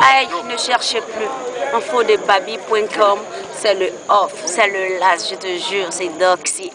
Aïe, ne cherchez plus. Infodebabi.com, c'est le off, c'est le las, je te jure, c'est Doxy.